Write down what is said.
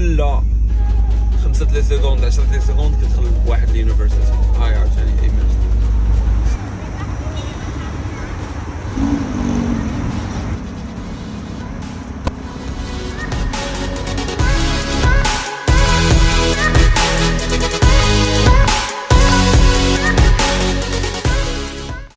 ولا خمسة لي سكوند 10 3 سكوند كتخلق واحد اليونيفرسيتي